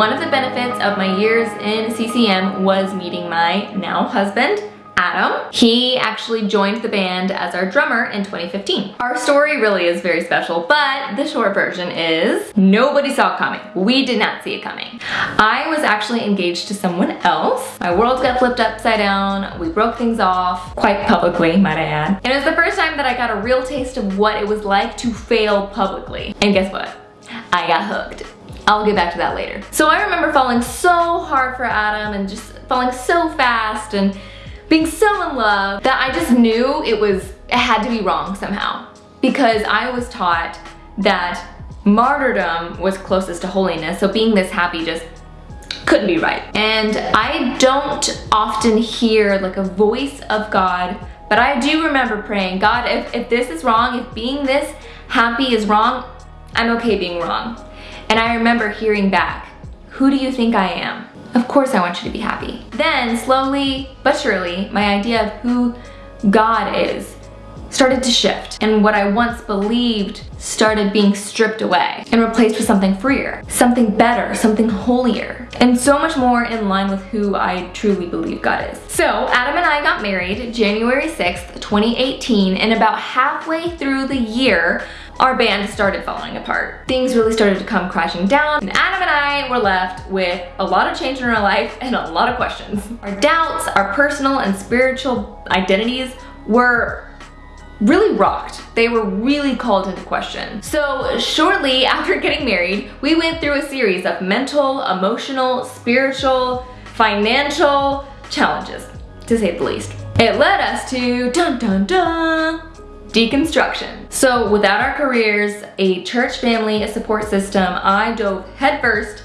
one of the benefits of my years in CCM was meeting my now husband, Adam. He actually joined the band as our drummer in 2015. Our story really is very special, but the short version is nobody saw it coming. We did not see it coming. I was actually engaged to someone else. My world got flipped upside down. We broke things off quite publicly, might I add. And it was the first time that I got a real taste of what it was like to fail publicly. And guess what? I got hooked. I'll get back to that later. So I remember falling so hard for Adam and just falling so fast and being so in love that I just knew it was, it had to be wrong somehow. Because I was taught that martyrdom was closest to holiness, so being this happy just couldn't be right. And I don't often hear like a voice of God, but I do remember praying, God, if, if this is wrong, if being this happy is wrong, I'm okay being wrong. And I remember hearing back, who do you think I am? Of course I want you to be happy. Then slowly but surely, my idea of who God is started to shift and what I once believed started being stripped away and replaced with something freer, something better, something holier, and so much more in line with who I truly believe God is. So Adam and I got married January 6th, 2018 and about halfway through the year, our band started falling apart. Things really started to come crashing down and Adam and I were left with a lot of change in our life and a lot of questions. Our doubts, our personal and spiritual identities were really rocked. They were really called into question. So shortly after getting married, we went through a series of mental, emotional, spiritual, financial challenges, to say the least. It led us to dun dun dun deconstruction. So without our careers, a church family, a support system, I dove headfirst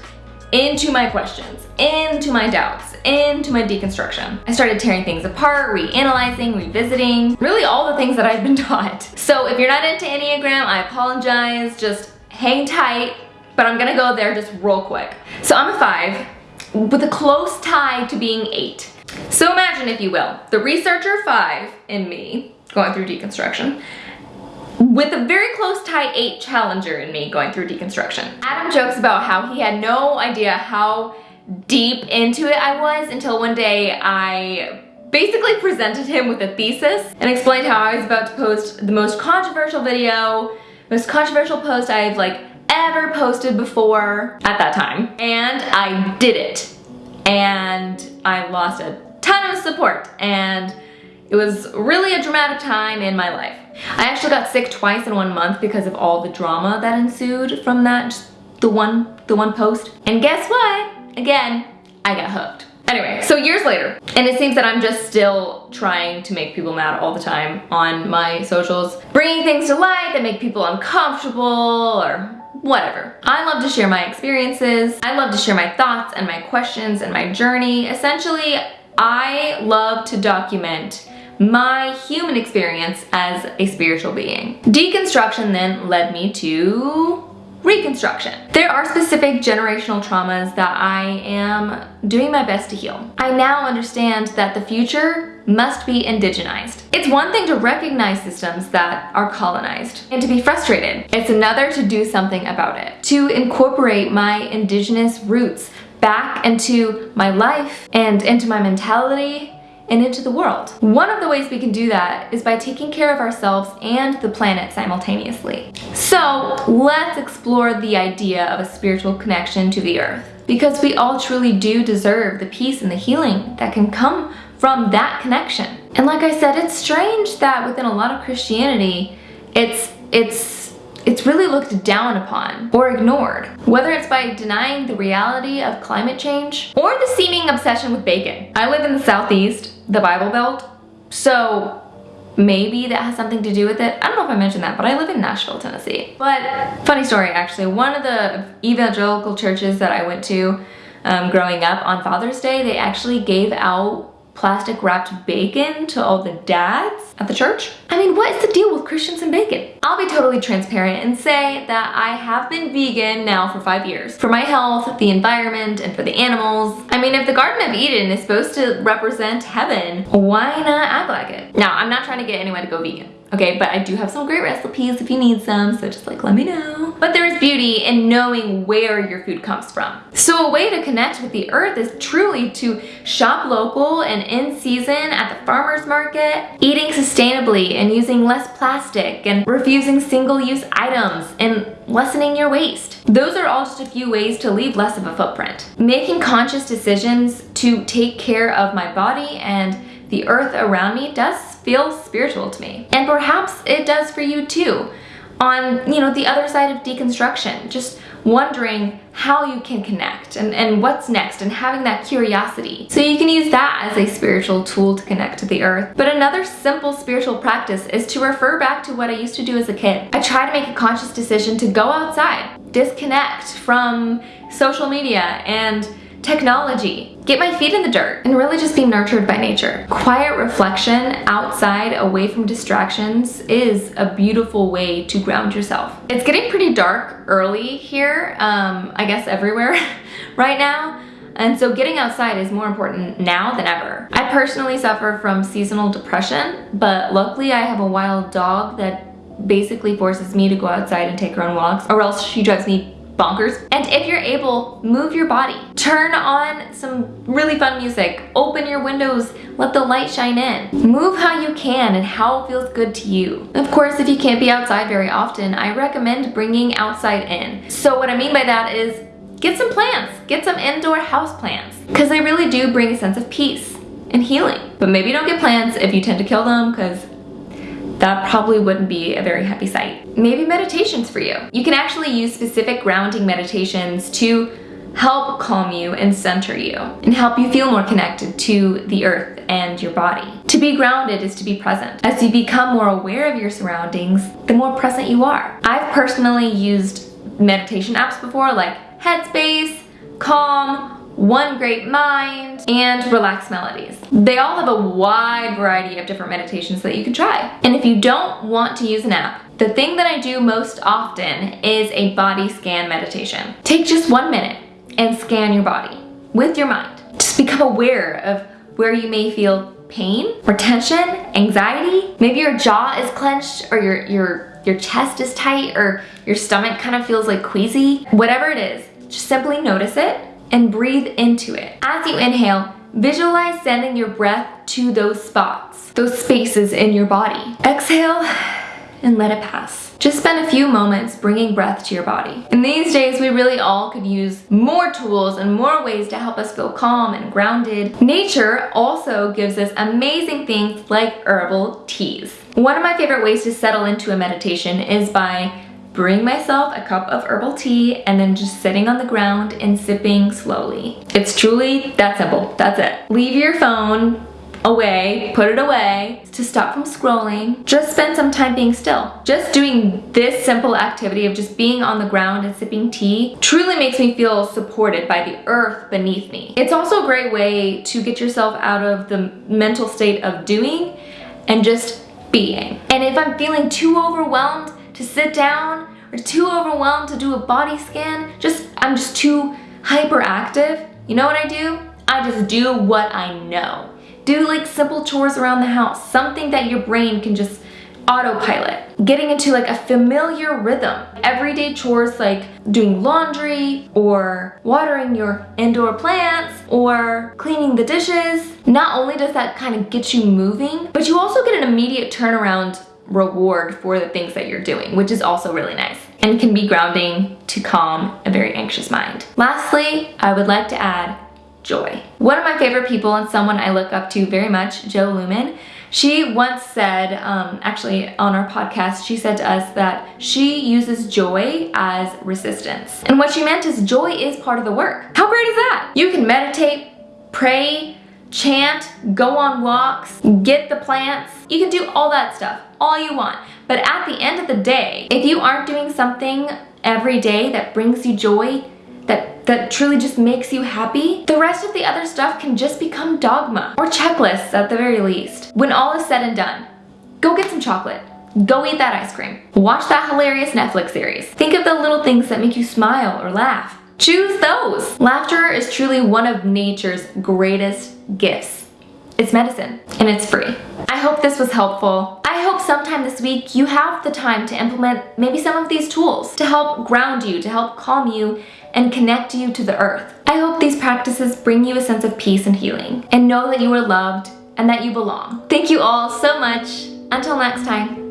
into my questions, into my doubts, into my deconstruction. I started tearing things apart, reanalyzing, revisiting, really all the things that I've been taught. So if you're not into Enneagram, I apologize, just hang tight, but I'm gonna go there just real quick. So I'm a five with a close tie to being eight. So imagine, if you will, the researcher five in me going through deconstruction with a very close tie 8 challenger in me going through deconstruction. Adam jokes about how he had no idea how deep into it I was until one day I basically presented him with a thesis and explained how I was about to post the most controversial video, most controversial post I've like ever posted before at that time. And I did it. And I lost a ton of support and it was really a dramatic time in my life. I actually got sick twice in one month because of all the drama that ensued from that, just the one, the one post. And guess what? Again, I got hooked. Anyway, so years later, and it seems that I'm just still trying to make people mad all the time on my socials, bringing things to light that make people uncomfortable or whatever. I love to share my experiences. I love to share my thoughts and my questions and my journey. Essentially, I love to document my human experience as a spiritual being. Deconstruction then led me to reconstruction. There are specific generational traumas that I am doing my best to heal. I now understand that the future must be indigenized. It's one thing to recognize systems that are colonized and to be frustrated. It's another to do something about it. To incorporate my indigenous roots back into my life and into my mentality and into the world. One of the ways we can do that is by taking care of ourselves and the planet simultaneously. So let's explore the idea of a spiritual connection to the earth because we all truly do deserve the peace and the healing that can come from that connection. And like I said, it's strange that within a lot of Christianity, it's, it's it's really looked down upon or ignored, whether it's by denying the reality of climate change or the seeming obsession with bacon. I live in the Southeast, the Bible Belt, so maybe that has something to do with it. I don't know if I mentioned that, but I live in Nashville, Tennessee. But funny story, actually, one of the evangelical churches that I went to um, growing up on Father's Day, they actually gave out plastic wrapped bacon to all the dads at the church? I mean, what is the deal with Christians and bacon? I'll be totally transparent and say that I have been vegan now for five years. For my health, the environment, and for the animals. I mean, if the Garden of Eden is supposed to represent heaven, why not act like it? Now, I'm not trying to get anyone to go vegan. Okay? But I do have some great recipes if you need some, so just like let me know. But there's beauty in knowing where your food comes from. So a way to connect with the earth is truly to shop local and in season at the farmer's market, eating sustainably and using less plastic and refusing single-use items and lessening your waste. Those are all just a few ways to leave less of a footprint. Making conscious decisions to take care of my body and the earth around me does feel spiritual to me. And perhaps it does for you too. On, you know, the other side of deconstruction, just wondering how you can connect and, and what's next and having that curiosity. So you can use that as a spiritual tool to connect to the earth. But another simple spiritual practice is to refer back to what I used to do as a kid. I try to make a conscious decision to go outside, disconnect from social media and technology, get my feet in the dirt, and really just be nurtured by nature. Quiet reflection outside, away from distractions, is a beautiful way to ground yourself. It's getting pretty dark early here, um, I guess everywhere right now. And so getting outside is more important now than ever. I personally suffer from seasonal depression, but luckily I have a wild dog that basically forces me to go outside and take her on walks or else she drives me bonkers. And if you're able, move your body. Turn on some really fun music. Open your windows. Let the light shine in. Move how you can and how it feels good to you. Of course, if you can't be outside very often, I recommend bringing outside in. So what I mean by that is get some plants. Get some indoor house plants because they really do bring a sense of peace and healing. But maybe don't get plants if you tend to kill them because that probably wouldn't be a very happy sight. Maybe meditations for you. You can actually use specific grounding meditations to help calm you and center you and help you feel more connected to the earth and your body. To be grounded is to be present. As you become more aware of your surroundings, the more present you are. I've personally used meditation apps before like Headspace, Calm, one Giant Mind, and Relax Melodies. They all have a wide variety of different meditations that you can try. And if you don't want to use an app, the thing that I do most often is a body scan meditation. Take just one minute and scan your body with your mind. Just become aware of where you may feel pain or tension, anxiety. Maybe your jaw is clenched or your, your, your chest is tight or your stomach kind of feels like queasy. Whatever it is, just simply notice it and breathe into it. As you inhale, visualize sending your breath to those spots, those spaces in your body. Exhale and let it pass. Just spend a few moments bringing breath to your body. In these days, we really all could use more tools and more ways to help us feel calm and grounded. Nature also gives us amazing things like herbal teas. One of my favorite ways to settle into a meditation is by brewing myself a cup of herbal tea and then just sitting on the ground and sipping slowly. It's truly that simple. That's it. Leave your phone away, put it away to stop from scrolling. Just spend some time being still. Just doing this simple activity of just being on the ground and sipping tea truly makes me feel supported by the earth beneath me. It's also a great way to get yourself out of the mental state of doing and just being. And if I'm feeling too overwhelmed to sit down or too overwhelmed to do a body scan, just I'm just too hyperactive, you know what I do? I just do what I know. Do like simple chores around the house, something that your brain can just autopilot. Getting into like a familiar rhythm. Everyday chores like doing laundry or watering your indoor plants or cleaning the dishes. Not only does that kind of get you moving, but you also get an immediate turnaround reward for the things that you're doing, which is also really nice and can be grounding to calm a very anxious mind. Lastly, I would like to add joy. One of my favorite people and someone I look up to very much, Jo Luehmann, she once said, um, actually on our podcast, she said to us that she uses joy as resistance. And what she meant is joy is part of the work. How great is that? You can meditate, pray, chant, go on walks, get the plants. You can do all that stuff, all you want. But at the end of the day, if you aren't doing something every day that brings you joy, that, that truly just makes you happy, the rest of the other stuff can just become dogma or checklists at the very least. When all is said and done, go get some chocolate. Go eat that ice cream. Watch that hilarious Netflix series. Think of the little things that make you smile or laugh. Choose those. Laughter is truly one of nature's greatest gifts. It's medicine and it's free. I hope this was helpful. I hope sometime this week you have the time to implement maybe some of these tools to help ground you, to help calm you, and connect you to the earth. I hope these practices bring you a sense of peace and healing, and know that you are loved and that you belong. Thank you all so much. Until next time.